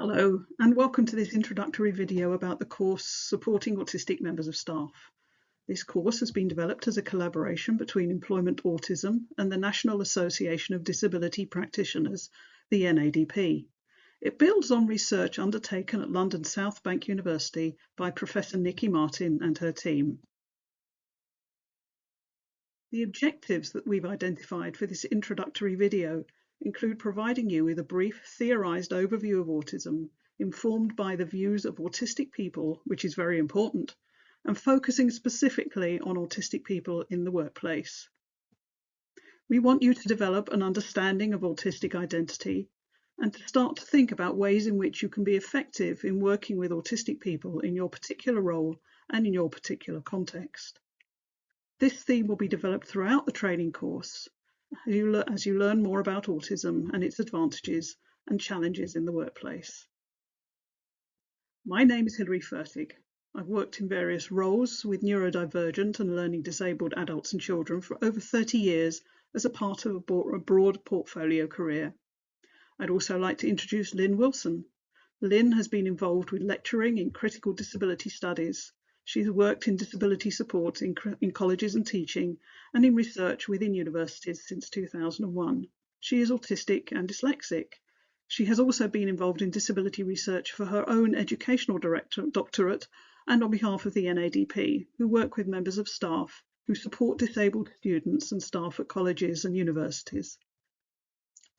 Hello and welcome to this introductory video about the course Supporting Autistic Members of Staff. This course has been developed as a collaboration between Employment Autism and the National Association of Disability Practitioners, the NADP. It builds on research undertaken at London South Bank University by Professor Nikki Martin and her team. The objectives that we've identified for this introductory video include providing you with a brief theorized overview of autism informed by the views of autistic people, which is very important, and focusing specifically on autistic people in the workplace. We want you to develop an understanding of autistic identity and to start to think about ways in which you can be effective in working with autistic people in your particular role and in your particular context. This theme will be developed throughout the training course you, as you learn more about autism and its advantages and challenges in the workplace. My name is Hilary Fertig. I've worked in various roles with neurodivergent and learning disabled adults and children for over 30 years as a part of a broad portfolio career. I'd also like to introduce Lynn Wilson. Lynn has been involved with lecturing in critical disability studies she has worked in disability support in, in colleges and teaching and in research within universities since 2001. She is autistic and dyslexic. She has also been involved in disability research for her own educational director, doctorate and on behalf of the NADP, who work with members of staff who support disabled students and staff at colleges and universities.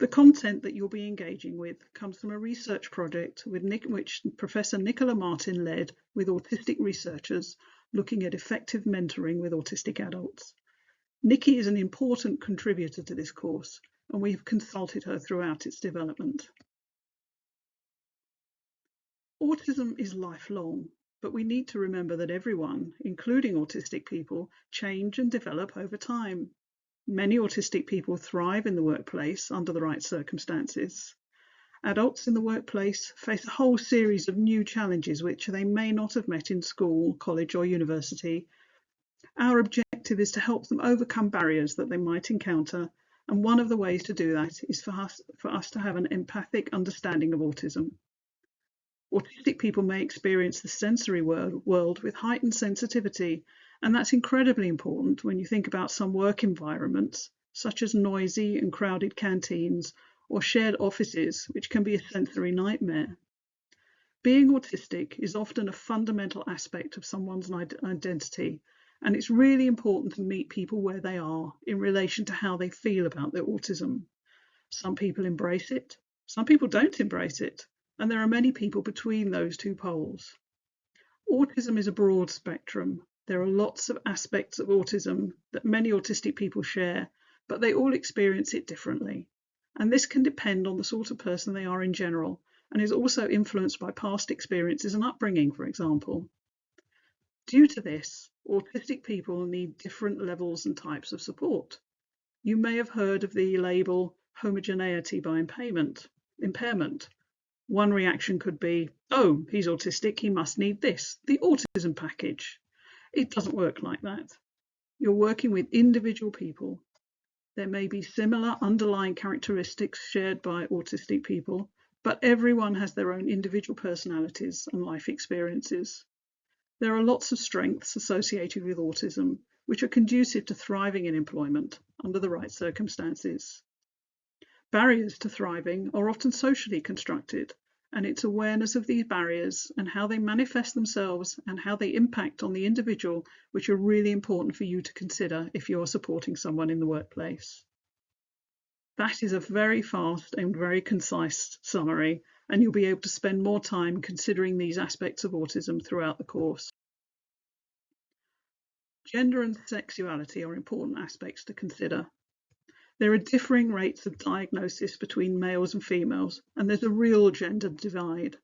The content that you'll be engaging with comes from a research project with Nick, which Professor Nicola Martin led with autistic researchers looking at effective mentoring with autistic adults. Nikki is an important contributor to this course and we have consulted her throughout its development. Autism is lifelong, but we need to remember that everyone, including autistic people, change and develop over time. Many autistic people thrive in the workplace under the right circumstances. Adults in the workplace face a whole series of new challenges which they may not have met in school, college or university. Our objective is to help them overcome barriers that they might encounter and one of the ways to do that is for us, for us to have an empathic understanding of autism. Autistic people may experience the sensory world, world with heightened sensitivity and that's incredibly important when you think about some work environments, such as noisy and crowded canteens or shared offices, which can be a sensory nightmare. Being autistic is often a fundamental aspect of someone's identity, and it's really important to meet people where they are in relation to how they feel about their autism. Some people embrace it, some people don't embrace it, and there are many people between those two poles. Autism is a broad spectrum, there are lots of aspects of autism that many autistic people share, but they all experience it differently. And this can depend on the sort of person they are in general and is also influenced by past experiences and upbringing, for example. Due to this, autistic people need different levels and types of support. You may have heard of the label homogeneity by impairment. impairment. One reaction could be, oh, he's autistic, he must need this, the autism package. It doesn't work like that. You're working with individual people. There may be similar underlying characteristics shared by autistic people, but everyone has their own individual personalities and life experiences. There are lots of strengths associated with autism, which are conducive to thriving in employment under the right circumstances. Barriers to thriving are often socially constructed and its awareness of these barriers and how they manifest themselves and how they impact on the individual, which are really important for you to consider if you're supporting someone in the workplace. That is a very fast and very concise summary, and you'll be able to spend more time considering these aspects of autism throughout the course. Gender and sexuality are important aspects to consider. There are differing rates of diagnosis between males and females, and there's a real gender divide.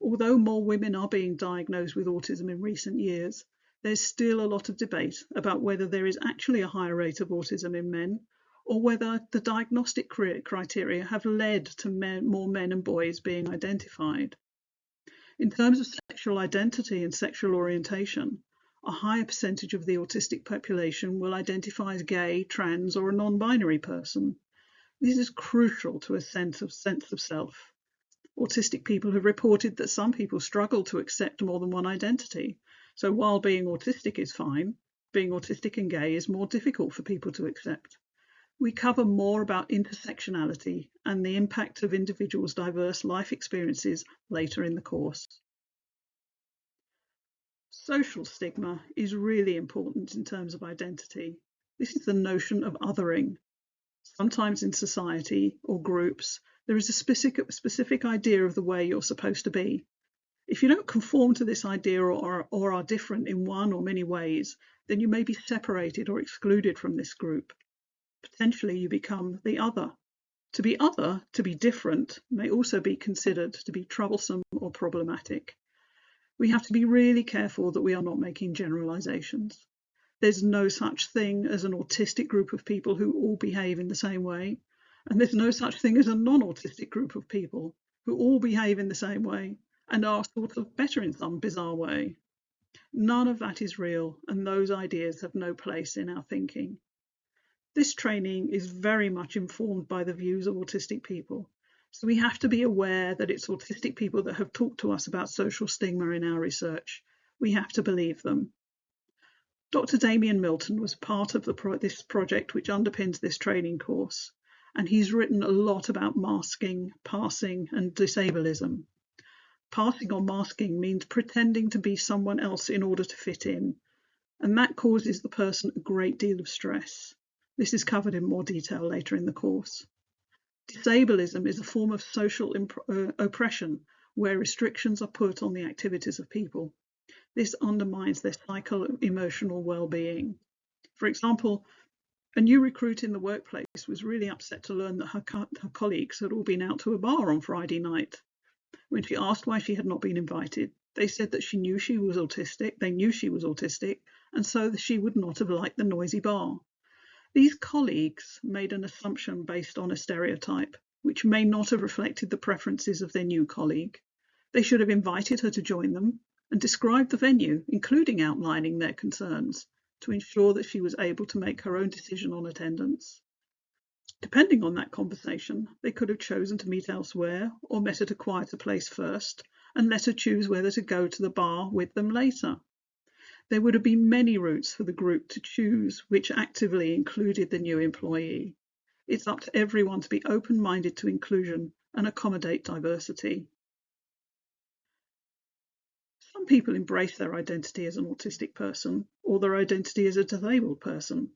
Although more women are being diagnosed with autism in recent years, there's still a lot of debate about whether there is actually a higher rate of autism in men or whether the diagnostic criteria have led to men, more men and boys being identified. In terms of sexual identity and sexual orientation, a higher percentage of the autistic population will identify as gay, trans, or a non binary person. This is crucial to a sense of sense of self. Autistic people have reported that some people struggle to accept more than one identity. So while being autistic is fine, being autistic and gay is more difficult for people to accept. We cover more about intersectionality and the impact of individuals' diverse life experiences later in the course. Social stigma is really important in terms of identity. This is the notion of othering. Sometimes in society or groups, there is a specific, specific idea of the way you're supposed to be. If you don't conform to this idea or, or are different in one or many ways, then you may be separated or excluded from this group. Potentially you become the other. To be other, to be different, may also be considered to be troublesome or problematic. We have to be really careful that we are not making generalizations. There's no such thing as an autistic group of people who all behave in the same way. And there's no such thing as a non-autistic group of people who all behave in the same way and are sort of better in some bizarre way. None of that is real, and those ideas have no place in our thinking. This training is very much informed by the views of autistic people. So we have to be aware that it's autistic people that have talked to us about social stigma in our research. We have to believe them. Dr. Damian Milton was part of pro this project which underpins this training course and he's written a lot about masking, passing, and disableism. Passing or masking means pretending to be someone else in order to fit in, and that causes the person a great deal of stress. This is covered in more detail later in the course. Disableism is a form of social uh, oppression where restrictions are put on the activities of people. This undermines their psycho-emotional well-being. For example, a new recruit in the workplace was really upset to learn that her, co her colleagues had all been out to a bar on Friday night. When she asked why she had not been invited, they said that she knew she was autistic, they knew she was autistic, and so she would not have liked the noisy bar. These colleagues made an assumption based on a stereotype, which may not have reflected the preferences of their new colleague. They should have invited her to join them and described the venue, including outlining their concerns to ensure that she was able to make her own decision on attendance. Depending on that conversation, they could have chosen to meet elsewhere or met at a quieter place first and let her choose whether to go to the bar with them later. There would have been many routes for the group to choose which actively included the new employee. It's up to everyone to be open-minded to inclusion and accommodate diversity. Some people embrace their identity as an autistic person or their identity as a disabled person.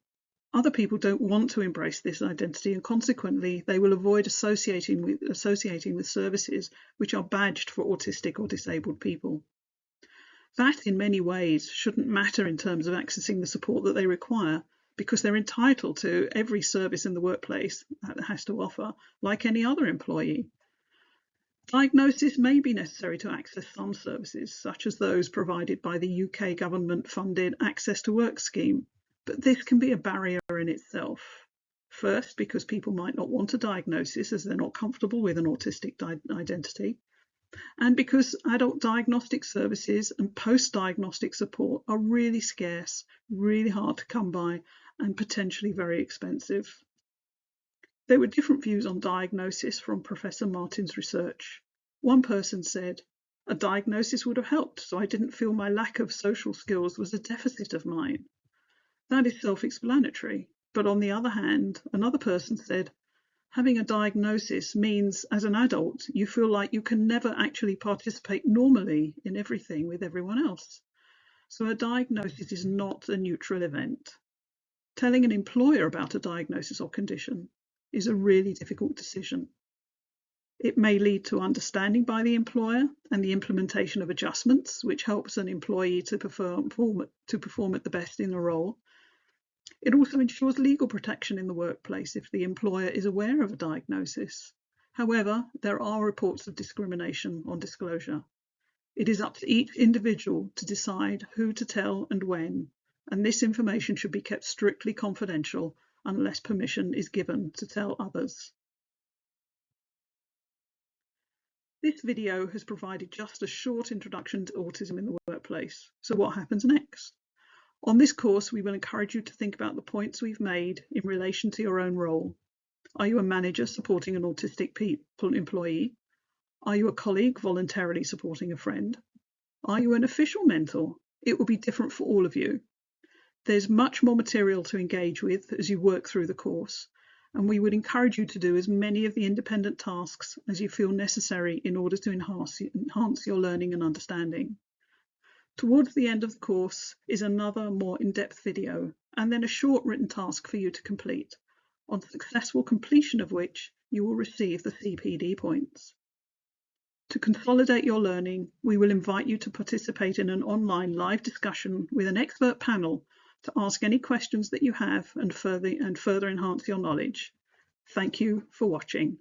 Other people don't want to embrace this identity and consequently they will avoid associating with, associating with services which are badged for autistic or disabled people. That in many ways shouldn't matter in terms of accessing the support that they require because they're entitled to every service in the workplace that it has to offer like any other employee. Diagnosis may be necessary to access some services, such as those provided by the UK government-funded Access to Work scheme, but this can be a barrier in itself. First, because people might not want a diagnosis as they're not comfortable with an autistic identity, and because adult diagnostic services and post-diagnostic support are really scarce, really hard to come by, and potentially very expensive. There were different views on diagnosis from Professor Martin's research. One person said, a diagnosis would have helped, so I didn't feel my lack of social skills was a deficit of mine. That is self-explanatory. But on the other hand, another person said, having a diagnosis means as an adult, you feel like you can never actually participate normally in everything with everyone else. So a diagnosis is not a neutral event. Telling an employer about a diagnosis or condition is a really difficult decision. It may lead to understanding by the employer and the implementation of adjustments, which helps an employee to perform, to perform at the best in the role. It also ensures legal protection in the workplace if the employer is aware of a diagnosis. However, there are reports of discrimination on disclosure. It is up to each individual to decide who to tell and when, and this information should be kept strictly confidential unless permission is given to tell others. This video has provided just a short introduction to autism in the workplace. So what happens next? On this course, we will encourage you to think about the points we've made in relation to your own role. Are you a manager supporting an autistic employee? Are you a colleague voluntarily supporting a friend? Are you an official mentor? It will be different for all of you. There's much more material to engage with as you work through the course, and we would encourage you to do as many of the independent tasks as you feel necessary in order to enhance, enhance your learning and understanding. Towards the end of the course is another more in-depth video and then a short written task for you to complete, on successful completion of which you will receive the CPD points. To consolidate your learning, we will invite you to participate in an online live discussion with an expert panel to ask any questions that you have and further, and further enhance your knowledge. Thank you for watching.